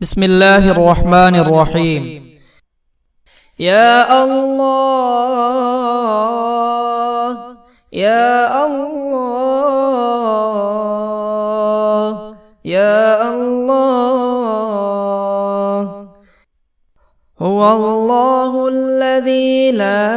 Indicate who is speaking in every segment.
Speaker 1: بسم الله الرحمن الرحيم.
Speaker 2: يا الله يا الله يا الله. هو الله الذي لا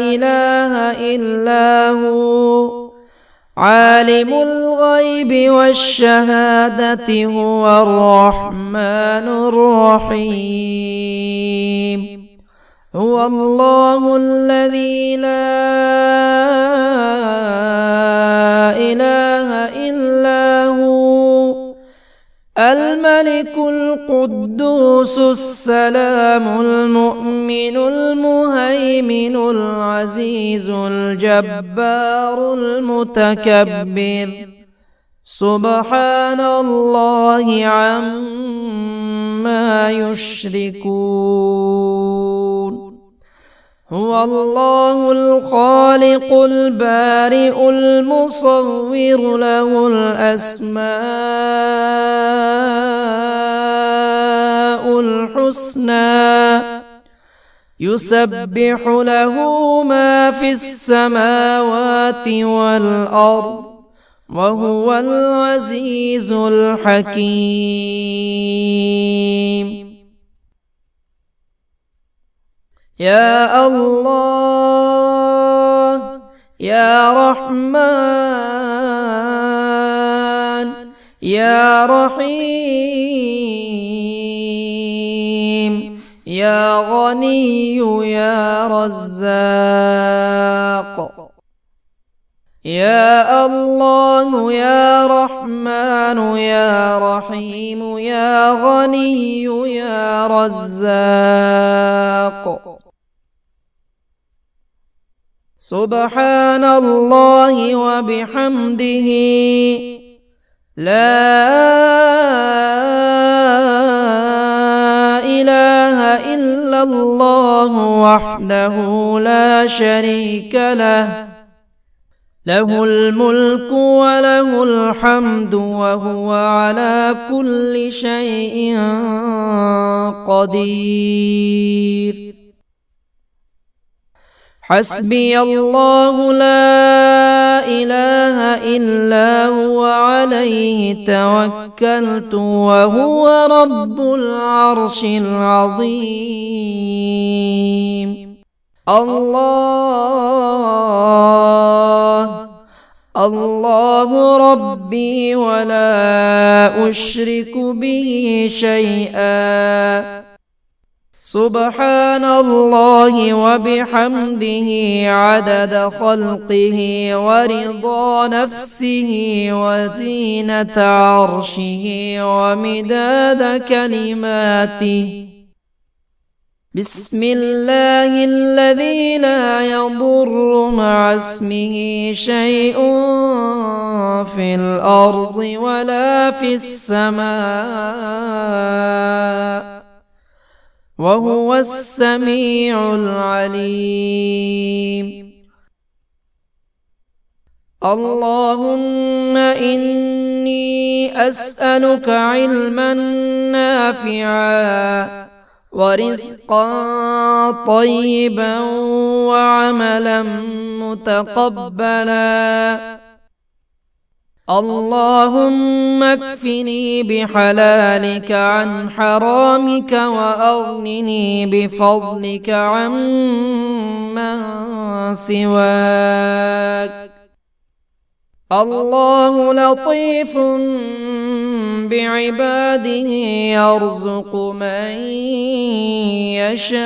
Speaker 2: إله إلا هو. عالم الغيب والشهادة هو الرحمن الرحيم. هو الله الذي لا إله إلا هو. الملك القدوس القدوس السلام المؤمن المهيمن العزيز الجبار المتكبر. سبحان الله عما يشركون. هو الله الخالق البارئ المصور له الأسماء. الحسنى يسبح له ما في السماوات والأرض وهو العزيز الحكيم. يا الله، يا رحمن، يا رحيم. غني يا رزاق. يا الله يا رحمن يا رحيم يا غني يا رزاق. سبحان الله وبحمده. لا الله وحده لا شريك له له الملك وله الحمد وهو على كل شيء قدير حسبي الله لا إله إلا هو عليه توكلت وهو رب العرش العظيم. الله الله ربي ولا أشرك به شيئا. سبحان الله وبحمده عدد خلقه ورضا نفسه وزينة عرشه ومداد كلماته بسم الله الذي لا يضر مع اسمه شيء في الأرض ولا في السماء. وهو السميع العليم. اللهم إني أسألك علما نافعا ورزقا طيبا وعملا متقبلا. اللهم اكفني بحلالك عن حرامك وأغنني بفضلك عمن سواك. الله لطيف بعباده يرزق من يشاء.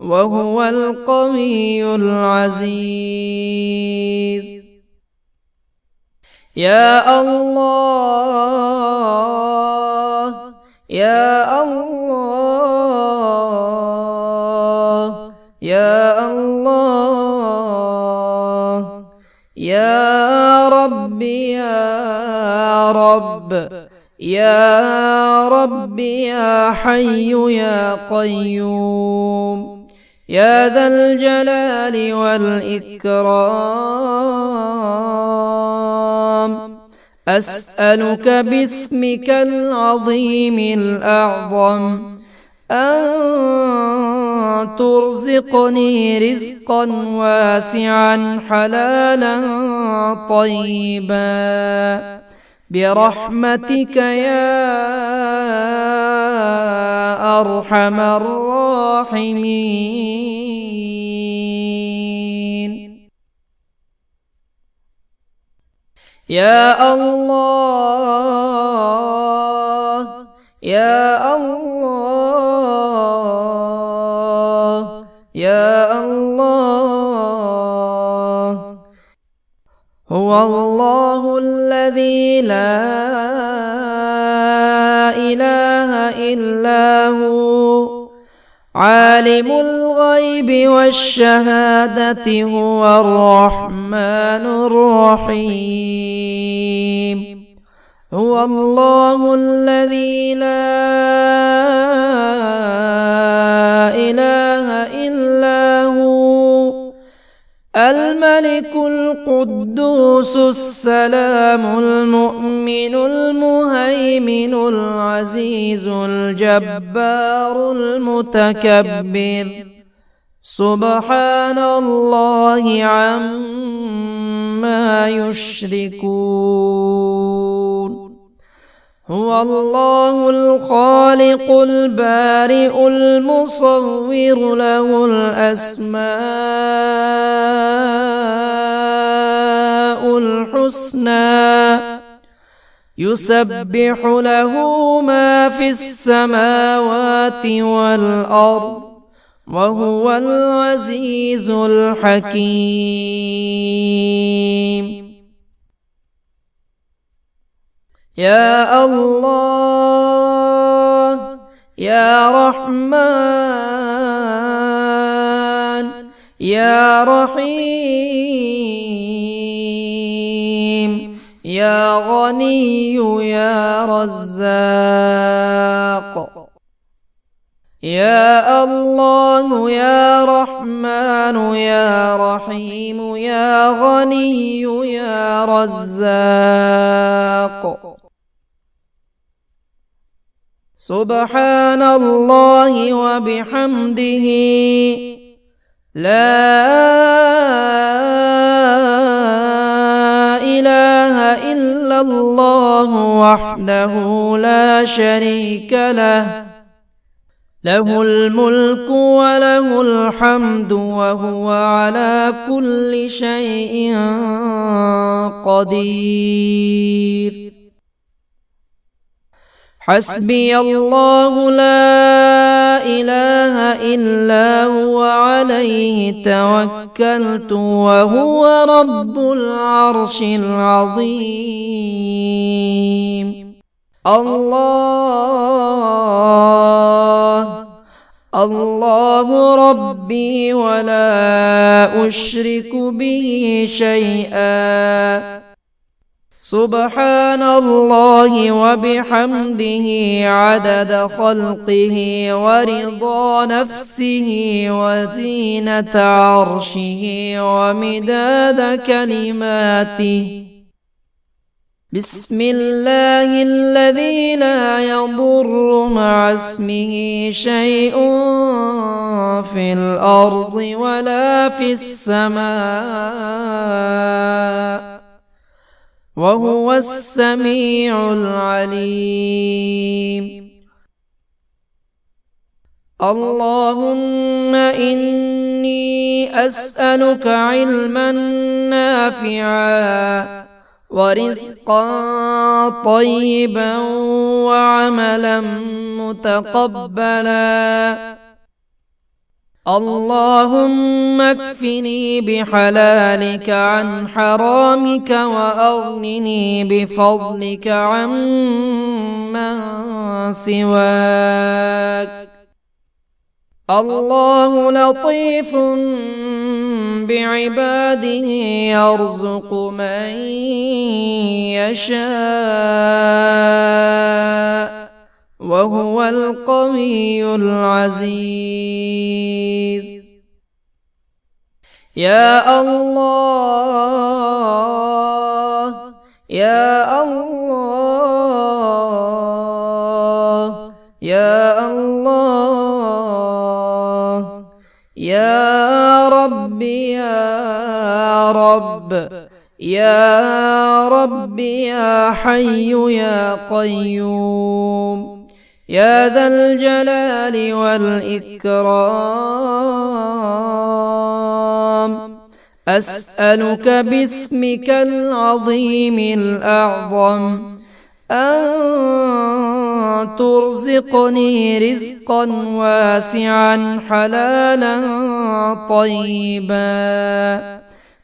Speaker 2: وهو القوي العزيز. يا الله يا الله يا الله، يا رب يا رب يا رب، يا حي، يا قيوم. يا ذا الجلال والإكرام. أسألك باسمك العظيم الأعظم. أن ترزقني رزقا واسعا، حلالا طيبا. برحمتك يا أرحم الراحمين. يا الله يا الله يا الله. هو الله الذي لا إله إلا هو عالم الغيب والشهادة هو الرحمن الرحيم. هو الله الذي لا إله الملك القدوس السلام المؤمن المهيمن العزيز الجبار المتكبر. سبحان الله عما يشركون. هو الله الخالق البارئ المصور له الأسماء الحسنى. يسبح له ما في السماوات والأرض وهو العزيز الحكيم. يا الله، يا رحمن، يا رحيم، يا غني، يا رزاق. يا الله، يا رحمن، يا رحيم، يا غني، يا رزاق. سبحان الله وبحمده لا إله إلا الله وحده لا شريك له. له الملك وله الحمد وهو على كل شيء قدير. حسبي الله لا إله إلا هو عليه توكلت وهو رب العرش العظيم. الله الله ربي ولا أشرك به شيئا. سبحان الله وبحمده عدد خلقه ورضا نفسه وزينة عرشه ومداد كلماته بسم الله الذي لا يضر مع اسمه شيء في الأرض ولا في السماء. وهو السميع العليم. اللهم إني أسألك علما نافعا ورزقا طيبا وعملا متقبلا. اللهم اكفني بحلالك عن حرامك وأغنني بفضلك عمن سواك. الله لطيف بعباده يرزق من يشاء. وهو القوي العزيز. يا الله يا الله يا الله، يا رب يا رب يا رب، يا حي، يا قيوم. يا ذا الجلال والإكرام. أسألك باسمك العظيم الأعظم. أن ترزقني رزقا واسعا، حلالا طيبا.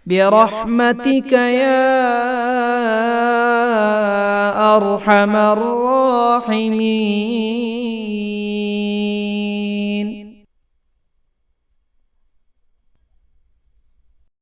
Speaker 2: برحمتك يا ارحم الراحمين